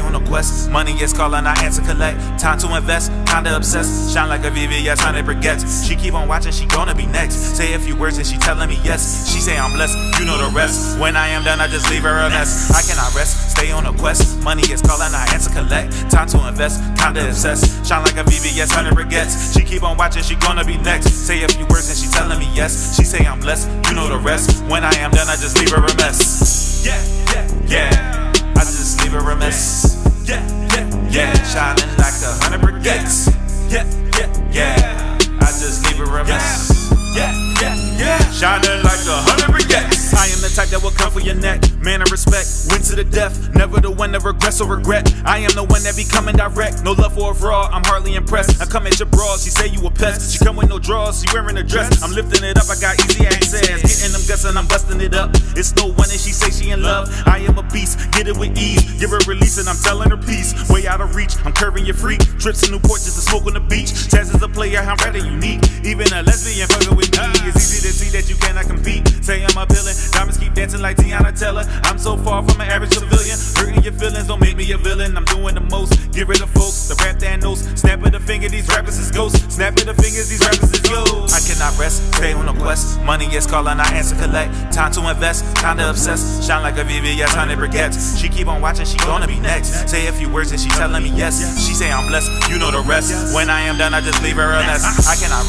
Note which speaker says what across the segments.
Speaker 1: on a quest. Money is calling, I answer collect. Time to invest, kinda obsessed. Shine like a VVS, 100 briquettes. She keep on watching, she gonna be next. Say a few words and she telling me yes. She say I'm blessed, you know the rest. When I am done, I just leave her a mess. I cannot rest, stay on a quest. Money is calling, I answer collect. Time to invest, kinda obsessed. Shine like a VVS, 100 briquettes. She keep on watching, she gonna be next. Say a few words and she telling me yes. She say I'm blessed, you know the rest. When I am done, I just leave her a mess.
Speaker 2: Yeah, yeah,
Speaker 1: I just leave her a mess.
Speaker 2: yeah, yeah,
Speaker 1: Yeah, shining like a hundred briquettes.
Speaker 2: yeah, yeah,
Speaker 1: Yeah, I just leave her a mess.
Speaker 2: yeah, yeah, yeah.
Speaker 1: Shining
Speaker 2: that will come for your neck. Man of respect, win to the death. Never the one that regrets or regret. I am the one that be coming direct. No love for a fraud, I'm hardly impressed. I come at your broad, she say you a pest. She come with no drawers, she wearing a dress. I'm lifting it up, I got easy access. Getting them guts and I'm busting it up. It's no one and she say she in love. I am a beast, get it with ease. Give her release and I'm telling her peace. Way out of reach, I'm curving your freak. Trips to Newport just to smoke on the beach. Taz is a player, I'm rather unique. Even a lesbian fucking with me. It's easy to see that you cannot compete. Say I'm appealing, diamonds keep dancing like Tiana Teller. I'm so far from an average civilian. Hurting your feelings don't make me a villain. I'm doing the most. Get rid of folks, the rap Thanos. Snap of the finger, these rappers is ghosts. Snap of the fingers, these rappers is ghosts.
Speaker 1: I cannot rest, stay on a quest. Money is calling, I answer collect. Time to invest, kinda obsessed. Shine like a VVS, 100 briquettes. She keep on watching, she gonna be next. Say a few words and she telling me yes. She say I'm blessed, you know the rest. When I am done, I just leave her a mess. I cannot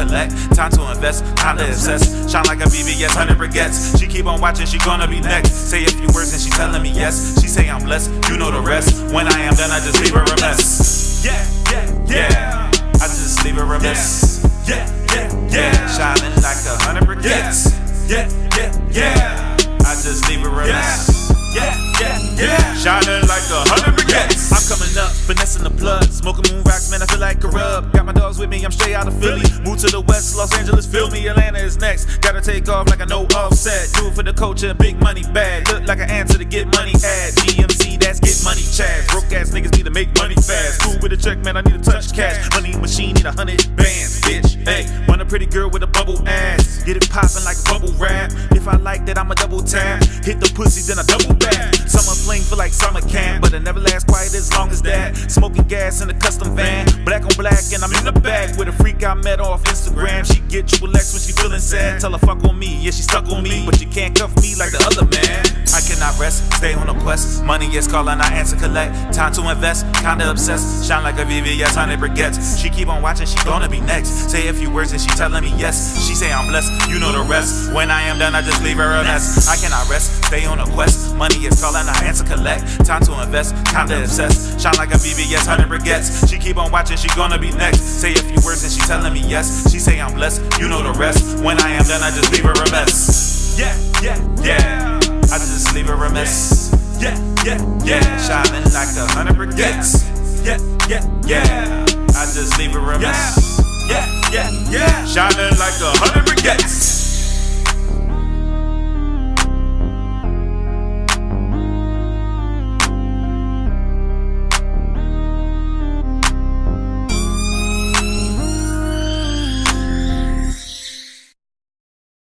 Speaker 1: collect. Time to invest, time to obsessed. Shine like a VVS, 100 briquettes. She keep on watching, she gonna be next. Say a few words and she telling me yes. She say I'm blessed, you know the rest. When I am done, I just leave her a mess.
Speaker 2: Yeah, yeah,
Speaker 1: Yeah, I just leave her a mess.
Speaker 2: yeah, Yeah,
Speaker 1: Shining like a hundred briquettes.
Speaker 2: I'm coming up, finessing the plug, smoking moon rocks, man. I feel like a corrupt. Got my dogs with me, I'm straight out of Philly. Move to the west, Los Angeles, feel me. Atlanta is next. Gotta take off like I know offset. Do it for the culture, big money bag. Look like an answer to get money ad. GMC, get money Chad. Broke ass niggas need to make money fast. Cool with a check, man. I need to touch cash. Money machine need a hundred bands, bitch. Hey, want a pretty girl with a bubble ass. Get it poppin' like bubble wrap. If I like that, I'ma double tap. Hit the pussy, then I double back. Summer fling feel like summer camp, but it never lasts quite as long as that. Smoking gas in a custom van, black on black, and I'm in the back with a freak I met off Instagram. She get triple X when she feeling sad. Tell her fuck on me, yeah she stuck on me, but you can't cuff me like the other man.
Speaker 1: I cannot rest, stay on a quest. Money is calling, I answer collect. Time to invest, kinda obsessed. Shine like a VVS, 100 briquettes. She keep on watching, she gonna be next. Say a few words and she telling me yes. She say I'm blessed, you know the rest. When I am done, I just leave her a mess. I cannot rest, stay on a quest. Money is calling, I answer collect. Time to invest, kinda obsessed. Shine like a VVS, 100 briquettes. She keep on watching, she gonna be next. Say a few words and she telling me yes. She say I'm blessed, you know the rest. When I am done, I just leave her a mess. Like a hundred
Speaker 2: yeah, yeah,
Speaker 1: Yeah, I just leave a mess.
Speaker 2: yeah, yeah, yeah.
Speaker 1: Shining like a hundred.